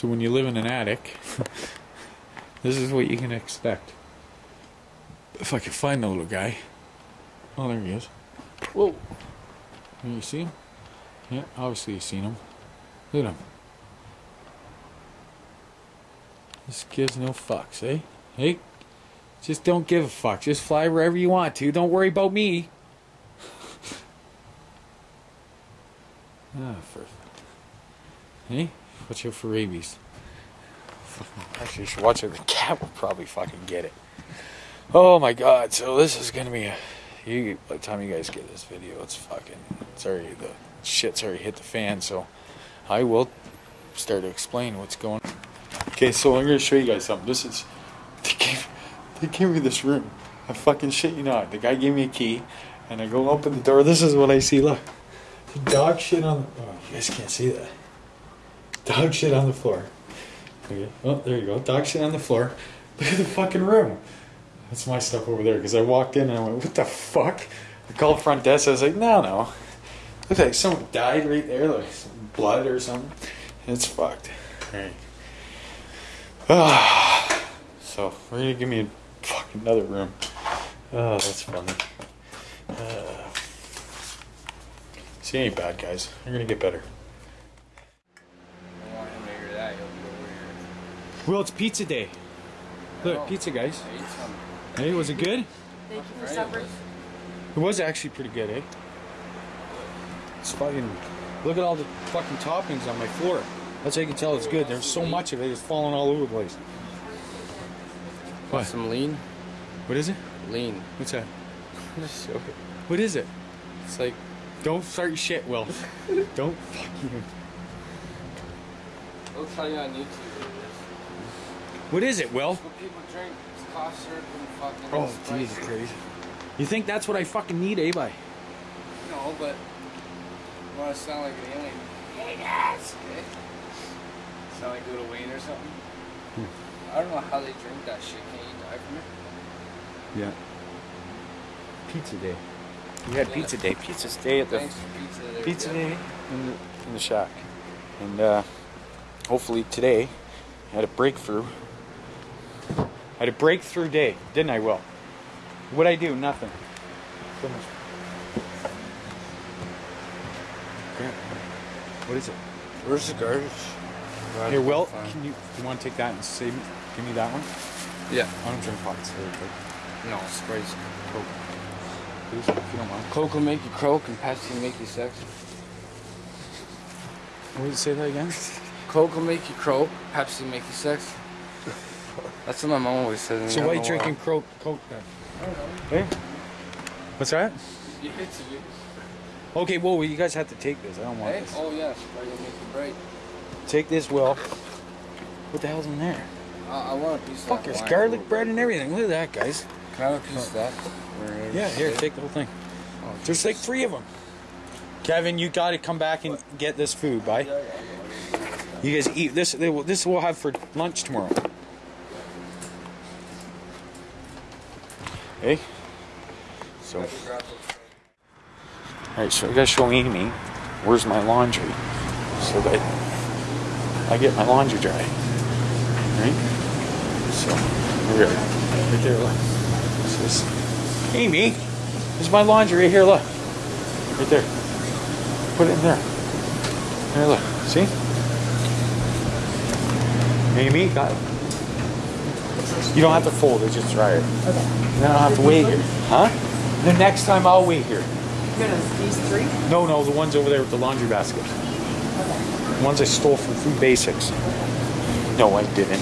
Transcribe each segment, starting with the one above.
So when you live in an attic, this is what you can expect. If I can find the little guy. Oh, there he is. Whoa. Can you see him? Yeah, obviously you've seen him. Look at him. This gives no fucks, eh? Hey? Just don't give a fuck. Just fly wherever you want to. Don't worry about me. ah, for. Hey? Watch out for rabies. Actually, you should watch it. The cat will probably fucking get it. Oh my god, so this is gonna be a. You, by the time you guys get this video, it's fucking. It's already. The shit's already hit the fan, so I will start to explain what's going on. Okay, so I'm gonna show you guys something. This is. They gave, they gave me this room. I fucking shit you not. The guy gave me a key, and I go open the door. This is what I see. Look. the Dog shit on the. Oh, you guys can't see that. Dog shit on the floor. Okay. Oh, there you go. Dog shit on the floor. Look at the fucking room. That's my stuff over there. Because I walked in and I went, what the fuck? I called front desk. I was like, no, no. Looks like someone died right there, like blood or something. It's fucked. Alright. Ah. So, we're gonna give me a fucking another room. Oh, that's funny. Uh, see, ain't bad, guys. You're gonna get better. Well, it's pizza day. Look, pizza, guys. Hey, was it good? Thank you for supper. It was actually pretty good, eh? It's fucking. Look at all the fucking toppings on my floor. That's how you can tell it's good. There's so much of it, it's falling all over the place. Want What? some lean? What is it? Lean. What's that? Just show. What is it? It's like Don't start shit, Will. Don't fucking. they'll tell you on YouTube. What is it, Will? What people drink is cough syrup and fucking. Oh, Sprite. Jesus Christ. You think that's what I fucking need, eh, bye? No, but you want to sound like an alien? Hey guys. Okay. Sound like Little Wayne or something. Hmm. I don't know how they drink that shit. Can you die from it? Yeah. Pizza day. We had pizza day. Pizza day at the pizza. Pizza day in the, in the shack, and uh, hopefully today I had a breakthrough. I had a breakthrough day, didn't I? Will. What'd I do? Nothing. Finish. Grab. What is it? Where's the garbage? Glad Here, Will. Can you? You want to take that and save? me? Give me that one. Yeah. I don't drink pots. No, Sprite's Coke. Please, if you don't mind. Coke will make you croak and Pepsi will make you sexy. What did you say that again? Coke will make you croak, Pepsi will make you sexy. That's what my mom always said. and So I why don't you know drinking uh, Coke? Coke then? Hey? Eh? What's that? You hit to me. Okay, whoa, you guys have to take this. I don't want Hey? this. Oh yeah, Sprite will make you bright. Take this, Will. What the hell's in there? I, I want a piece Fuck, of that there's garlic bread and everything. Look at that, guys. Can I have a piece of that? Or- Yeah, here, take the whole thing. Oh, There's like three of them. Kevin, you got to come back and get this food, bye. You guys eat this. They will, this we'll have for lunch tomorrow. Hey. So. Alright, so I gotta show Amy where's my laundry so that I get my laundry dry. Right? So, here, right there, look. This is Amy, there's my laundry right here, look. Right there. Put it in there. There, look. See? Amy, got it. You don't have to fold it, just dry it. Okay. Then I don't have to wait here. Huh? The next time I'll wait here. You're gonna these three? No, no, the ones over there with the laundry basket. Okay. The ones I stole from Food Basics. No, I didn't.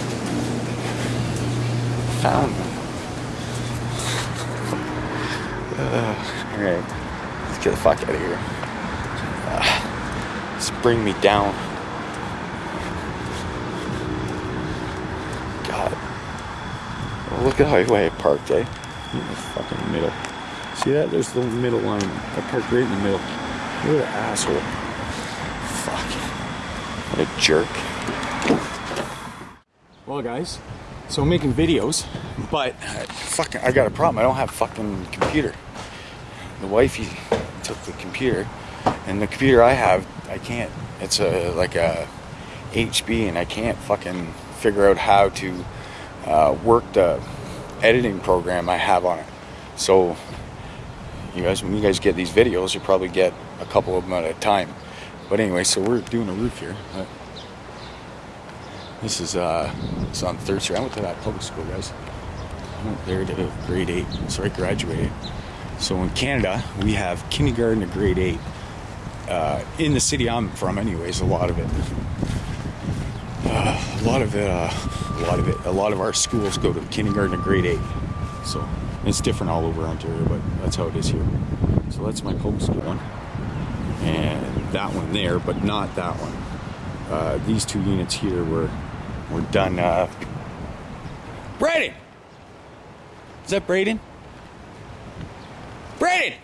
Found them. Uh, Alright. Let's get the fuck out of here. Uh, just bring me down. God. Oh, look at how way I parked, eh? In the fucking middle. See that? There's the middle line. I parked right in the middle. What an asshole. Fuck. What a jerk. Well, guys, so I'm making videos, but uh, fucking, I got a problem. I don't have fucking computer. The wifey took the computer, and the computer I have, I can't. It's a like a HP and I can't fucking figure out how to uh, work the editing program I have on it. So you guys, when you guys get these videos, you probably get a couple of them at a time. But anyway, so we're doing a roof here. Uh, this is uh, it's on Third Street. I went to that public school, guys. I went there to grade eight, so I graduated. So in Canada, we have kindergarten to grade eight. Uh, in the city I'm from, anyways, a lot of it. Uh, a lot of it, uh, a lot of it, a lot of our schools go to kindergarten to grade eight. So it's different all over Ontario, but that's how it is here. So that's my public school one, and that one there, but not that one. Uh, these two units here were were done. Uh, Braden, is that Braden? Braden.